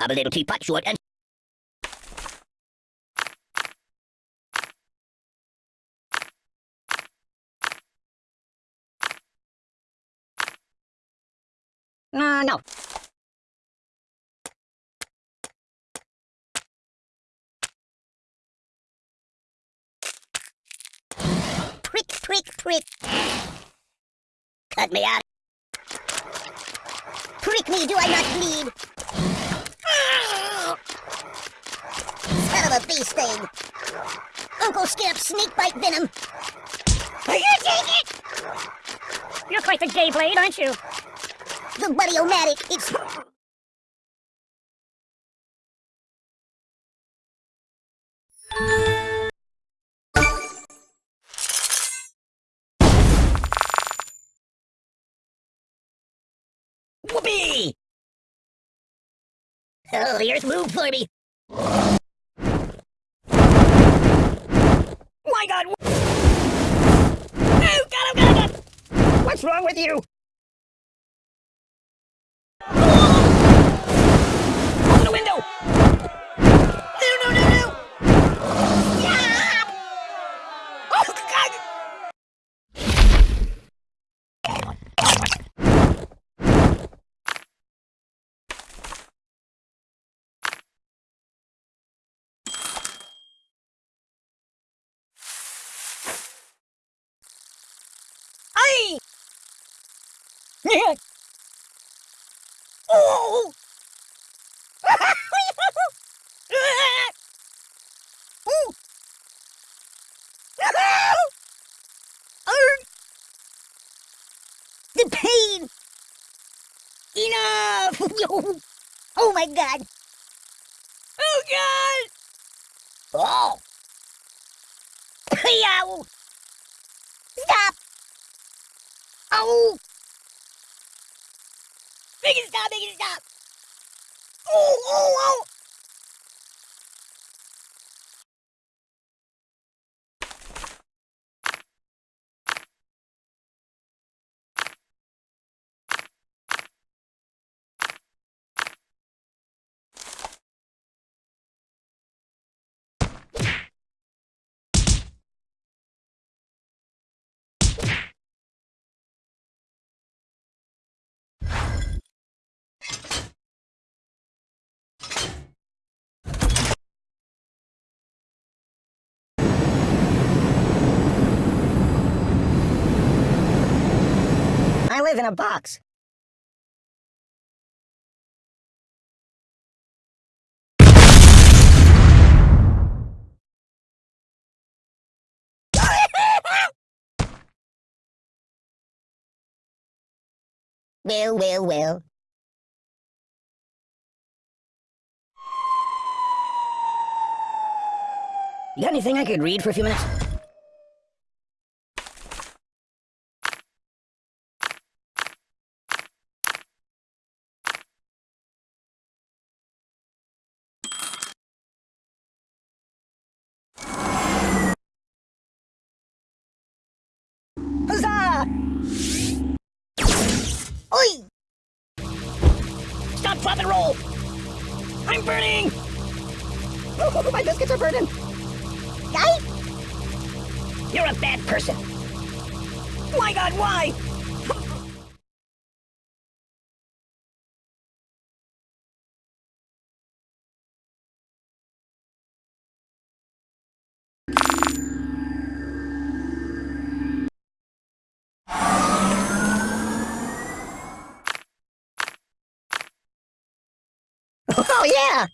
I'm a little teapot, short and... Uh, no. Prick, prick, prick. Cut me out. Prick me, do I not bleed? Son of a bee sting. Uncle Skip, snake bite venom. Are you take it? You're quite the gay blade, aren't you? The buddy-o-matic, it's... Whoopee! Oh, the earth moved for me. My God! Oh, God, oh, God, oh, God! What's wrong with you? Open the window! No, no, no, no! Yeah! Oh, God! Ay! Yeah. Oh! The pain! Enough! oh my god! Oh god! Oh! Stop! Oh! Make it stop! Make it stop! Oh! Oh! Oh! A box. well, well, well. You got anything I could read for a few minutes? I'm burning! Oh, oh, oh, my biscuits are burning! Guy? You're a bad person. My god, why? Oh, yeah!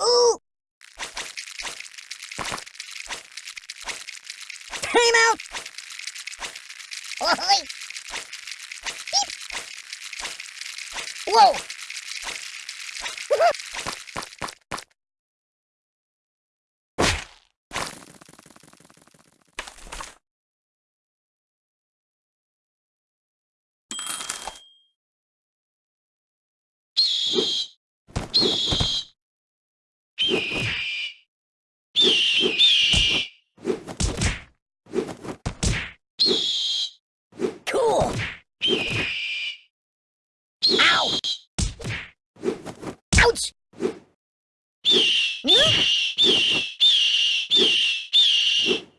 Ooh! Out! Whoa! Ouch! Hmm?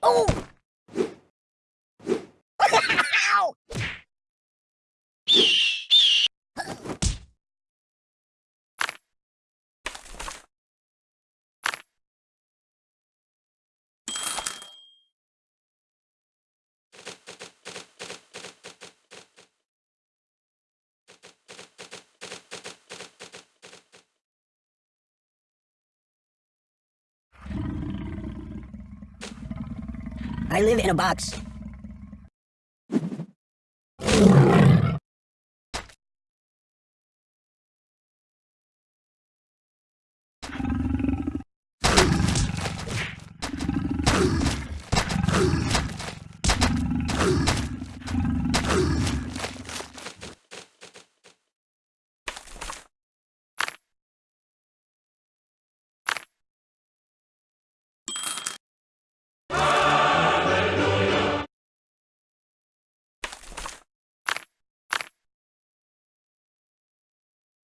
Oh! I live in a box.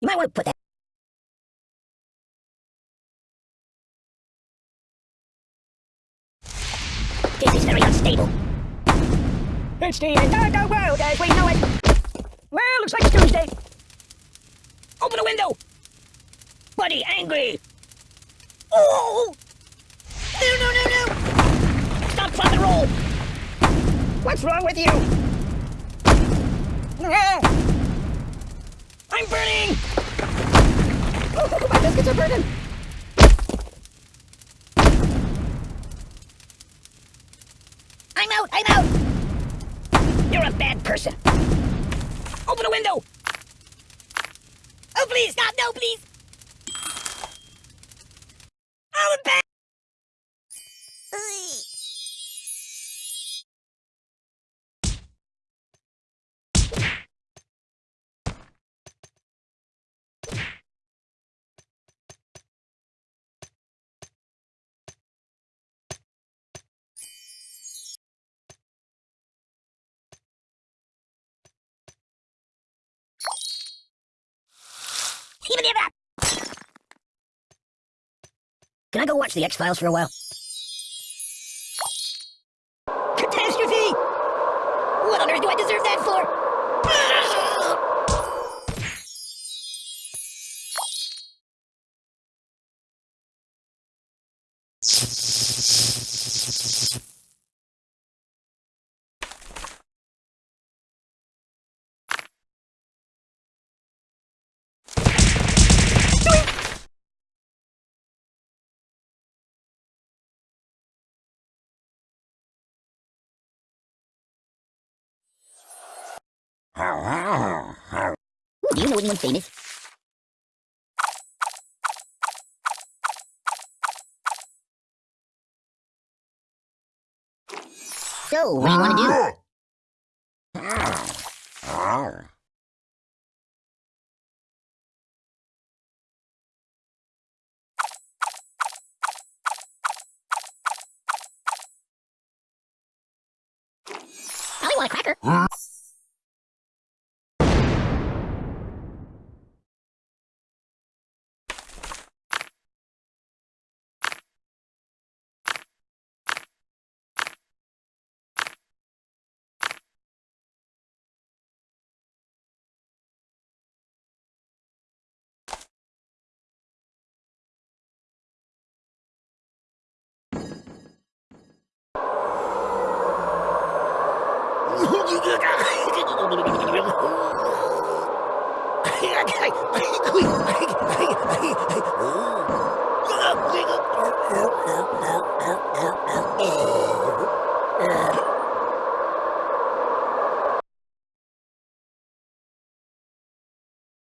You might want to put that. This is very unstable. It's the entire world as we know it. Well, looks like it's Tuesday. Open the window! Buddy, angry! Oh! No, no, no, no! Stop, drop, and roll! What's wrong with you? I'm burning! Biscuits are burning! I'm out! I'm out! You're a bad person! Open the window! Oh, please, stop! No, please! I'm bad! Can I go watch the X-Files for a while? Catastrophe! What on earth do I deserve that for? Do you know anyone famous? So, what do you want to do? I want a cracker. Oh.